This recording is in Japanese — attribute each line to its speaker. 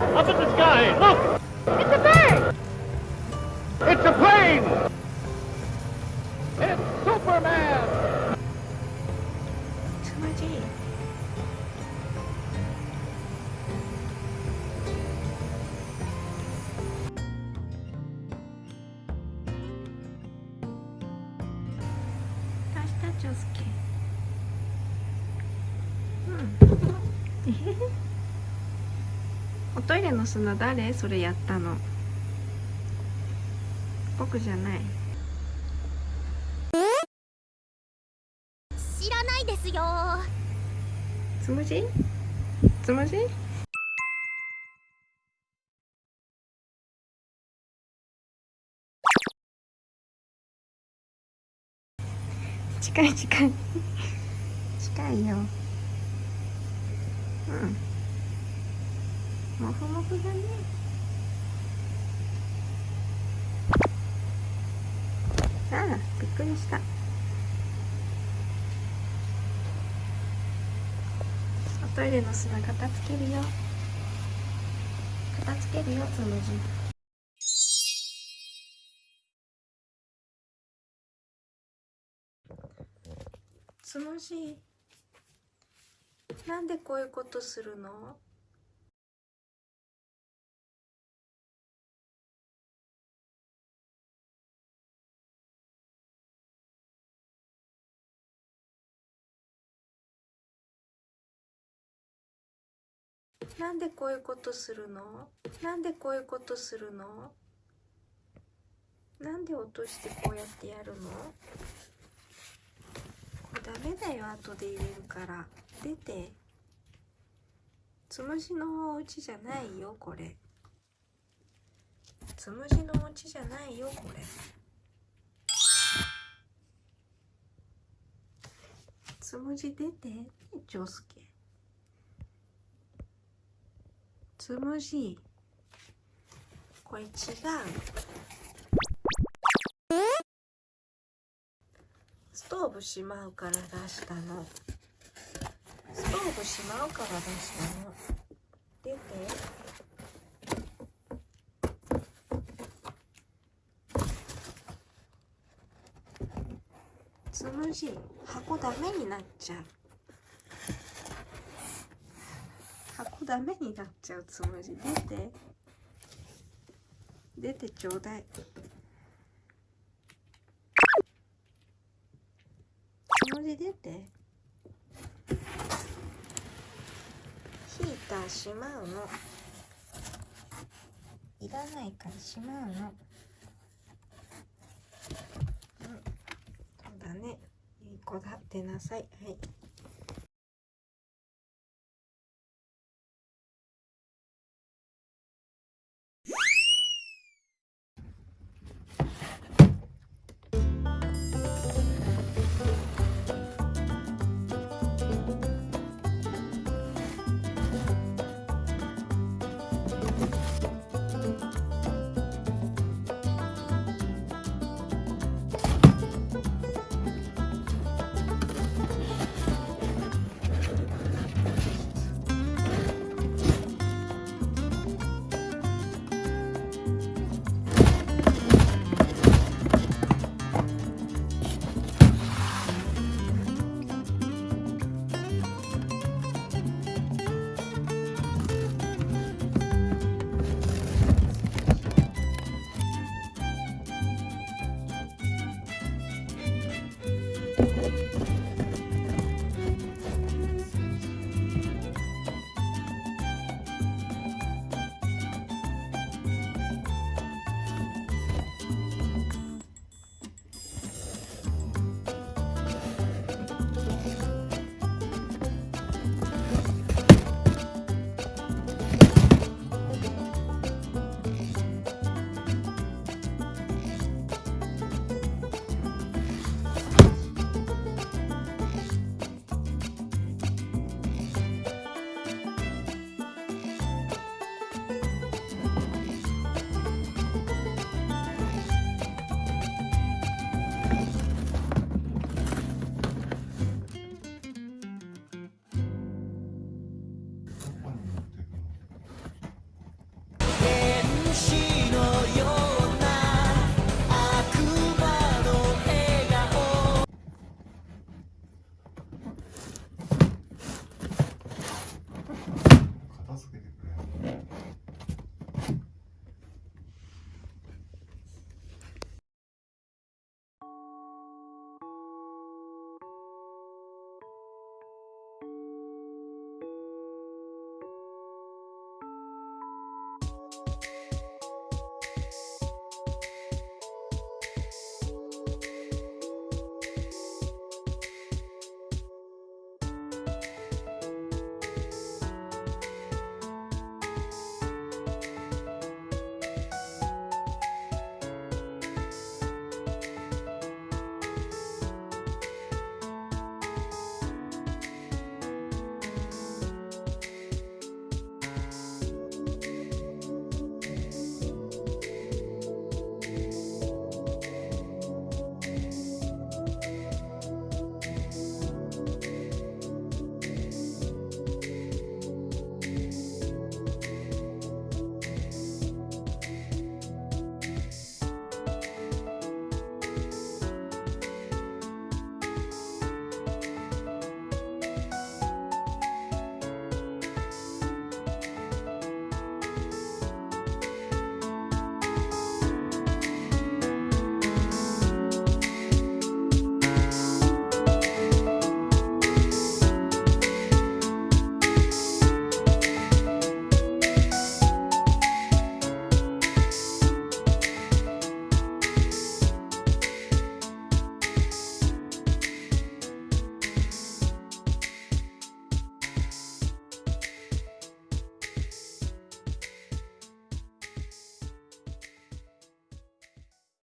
Speaker 1: Up in the sky, look!
Speaker 2: It's a bird!
Speaker 1: It's a plane! It's Superman!
Speaker 3: Too much aid. That's just okay. Hmm. おトイレの砂誰？それやったの。僕じゃない。
Speaker 2: 知らないですよ。
Speaker 3: つむじ？つむじ？近い近い。近いよ。うんもふもふだね。ああびっくりした。おトイレの砂片付けるよ。片付けるよつむじつむじなんでこういうことするの？なんでこういうことするの？なんでこういうことするの？なんで落としてこうやってやるの？これダメだよ後で入れるから。出て。つむじのお家じゃないよこれ。つむじのお家じゃないよこれ。つむじ出てね長介つむじこれ違う。ストーブしまうから出したの。ストーブしまうから出したの。出て。つむじ箱ダメになっちゃう。箱ダメになっちゃうつむじ出て出てちょうだい。つむじ出て。ヒーターしまうの。いらないからしまうの。うん。そうだね。いい子だってなさい。はい。